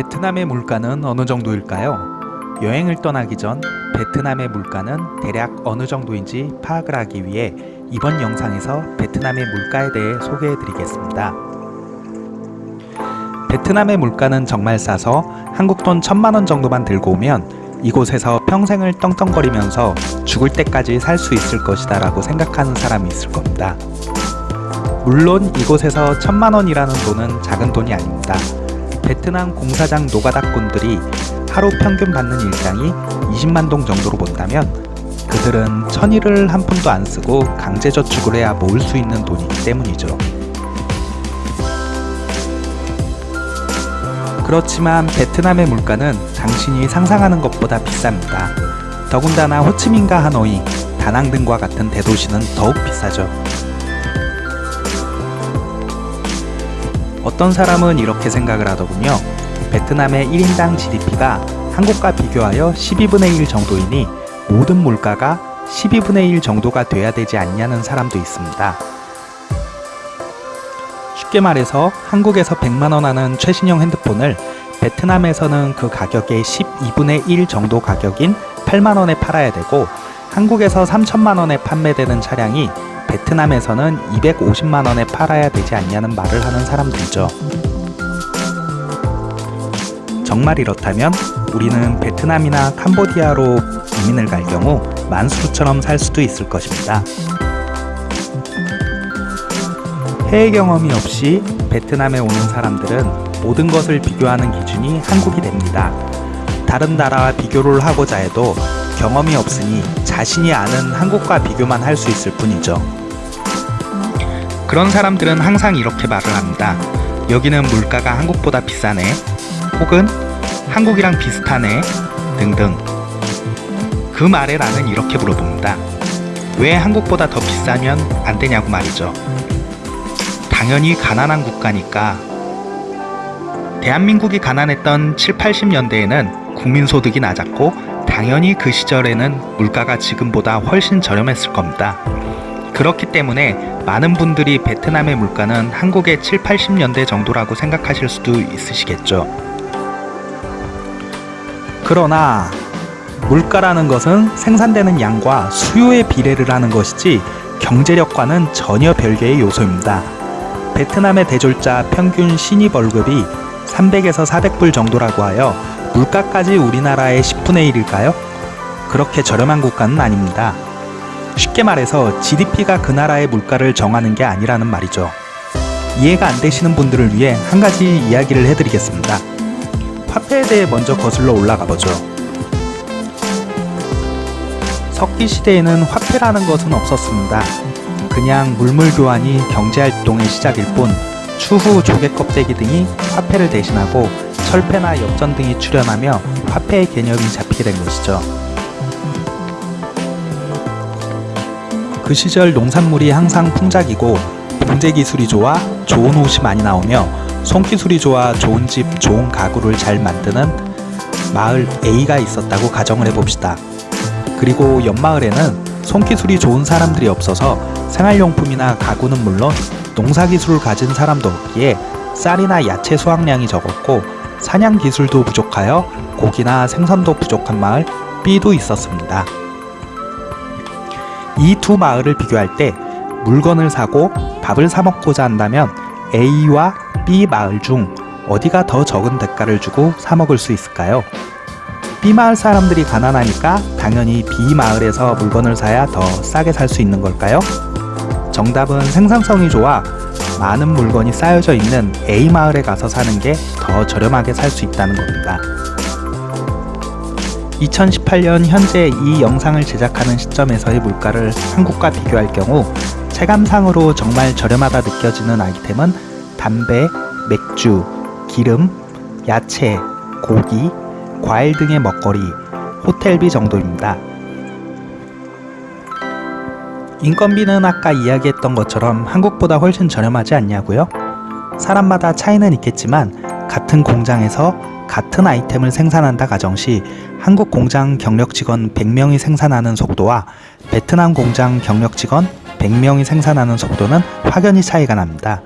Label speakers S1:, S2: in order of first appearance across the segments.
S1: 베트남의 물가는 어느 정도일까요? 여행을 떠나기 전 베트남의 물가는 대략 어느 정도인지 파악을 하기 위해 이번 영상에서 베트남의 물가에 대해 소개해 드리겠습니다. 베트남의 물가는 정말 싸서 한국 돈 천만원 정도만 들고 오면 이곳에서 평생을 떵떵거리면서 죽을 때까지 살 수 있을 것이다 라고 생각하는 사람이 있을 겁니다. 물론 이곳에서 천만원이라는 돈은 작은 돈이 아닙니다. 베트남 공사장 노가다꾼들이 하루 평균 받는 일당이 20만 동 정도로 본다면 그들은 천일을 한 푼도 안 쓰고 강제저축을 해야 모을 수 있는 돈이기 때문이죠. 그렇지만 베트남의 물가는 당신이 상상하는 것보다 비쌉니다. 더군다나 호치민과 하노이, 다낭 등과 같은 대도시는 더욱 비싸죠. 어떤 사람은 이렇게 생각을 하더군요. 베트남의 1인당 GDP가 한국과 비교하여 12분의 1 정도이니 모든 물가가 12분의 1 정도가 돼야 되지 않냐는 사람도 있습니다. 쉽게 말해서 한국에서 100만원 하는 최신형 핸드폰을 베트남에서는 그 가격의 12분의 1 정도 가격인 8만원에 팔아야 되고 한국에서 3천만원에 판매되는 차량이 베트남에서는 250만 원에 팔아야 되지 않냐는 말을 하는 사람들이죠. 정말 이렇다면 우리는 베트남이나 캄보디아로 이민을 갈 경우 만수르처럼 살 수도 있을 것입니다. 해외 경험이 없이 베트남에 오는 사람들은 모든 것을 비교하는 기준이 한국이 됩니다. 다른 나라와 비교를 하고자 해도 경험이 없으니 자신이 아는 한국과 비교만 할 수 있을 뿐이죠. 그런 사람들은 항상 이렇게 말을 합니다. 여기는 물가가 한국보다 비싸네. 혹은 한국이랑 비슷하네. 등등. 그 말에 나는 이렇게 물어봅니다. 왜 한국보다 더 비싸면 안 되냐고 말이죠. 당연히 가난한 국가니까 대한민국이 가난했던 7, 80년대에는 국민소득이 낮았고 당연히 그 시절에는 물가가 지금보다 훨씬 저렴했을 겁니다. 그렇기 때문에 많은 분들이 베트남의 물가는 한국의 7, 80년대 정도라고 생각하실 수도 있으시겠죠. 그러나 물가라는 것은 생산되는 양과 수요의 비례를 하는 것이지 경제력과는 전혀 별개의 요소입니다. 베트남의 대졸자 평균 신입 월급이 300에서 400불 정도라고 하여 물가까지 우리나라의 10분의 1일까요? 그렇게 저렴한 국가는 아닙니다. 쉽게 말해서 GDP가 그 나라의 물가를 정하는 게 아니라는 말이죠. 이해가 안 되시는 분들을 위해 한 가지 이야기를 해드리겠습니다. 화폐에 대해 먼저 거슬러 올라가 보죠. 석기 시대에는 화폐라는 것은 없었습니다. 그냥 물물 교환이 경제활동의 시작일 뿐 추후 조개 껍데기 등이 화폐를 대신하고 철폐나 엽전 등이 출현하며 화폐의 개념이 잡히게 된 것이죠. 그 시절 농산물이 항상 풍작이고 봉제 기술이 좋아 좋은 옷이 많이 나오며 손기술이 좋아 좋은 집, 좋은 가구를 잘 만드는 마을 A가 있었다고 가정을 해봅시다. 그리고 옆마을에는 손기술이 좋은 사람들이 없어서 생활용품이나 가구는 물론 농사기술을 가진 사람도 없기에 쌀이나 야채 수확량이 적었고 사냥 기술도 부족하여 고기나 생선도 부족한 마을 B도 있었습니다. 이 두 마을을 비교할 때 물건을 사고 밥을 사 먹고자 한다면 A와 B 마을 중 어디가 더 적은 대가를 주고 사 먹을 수 있을까요? B 마을 사람들이 가난하니까 당연히 B 마을에서 물건을 사야 더 싸게 살 수 있는 걸까요? 정답은 생산성이 좋아 많은 물건이 쌓여져 있는 A 마을에 가서 사는 게 더 저렴하게 살 수 있다는 겁니다. 2018년 현재 이 영상을 제작하는 시점에서의 물가를 한국과 비교할 경우 체감상으로 정말 저렴하다 느껴지는 아이템은 담배, 맥주, 기름, 야채, 고기, 과일 등의 먹거리, 호텔비 정도입니다. 인건비는 아까 이야기했던 것처럼 한국보다 훨씬 저렴하지 않냐고요? 사람마다 차이는 있겠지만 같은 공장에서 같은 아이템을 생산한다 가정시 한국 공장 경력 직원 100명이 생산하는 속도와 베트남 공장 경력 직원 100명이 생산하는 속도는 확연히 차이가 납니다.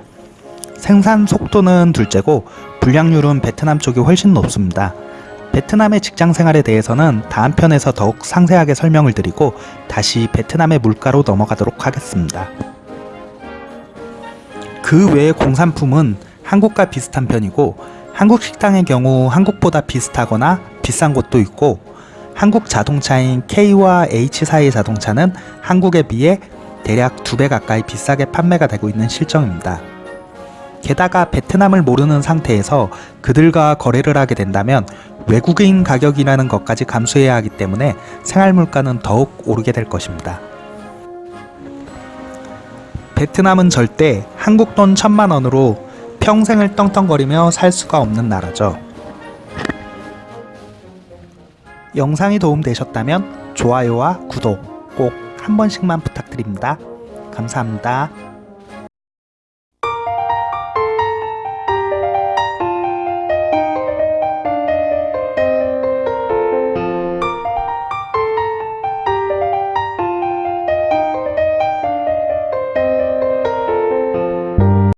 S1: 생산 속도는 둘째고 불량률은 베트남 쪽이 훨씬 높습니다. 베트남의 직장 생활에 대해서는 다음 편에서 더욱 상세하게 설명을 드리고 다시 베트남의 물가로 넘어가도록 하겠습니다. 그 외의 공산품은 한국과 비슷한 편이고 한국 식당의 경우 한국보다 비슷하거나 비싼 곳도 있고 한국 자동차인 K와 H 사이의 자동차는 한국에 비해 대략 두 배 가까이 비싸게 판매가 되고 있는 실정입니다. 게다가 베트남을 모르는 상태에서 그들과 거래를 하게 된다면 외국인 가격이라는 것까지 감수해야 하기 때문에 생활 물가는 더욱 오르게 될 것입니다. 베트남은 절대 한국 돈 천만 원으로 평생을 떵떵거리며 살 수가 없는 나라죠. 영상이 도움되셨다면 좋아요와 구독 꼭 한 번씩만 부탁드립니다. 감사합니다.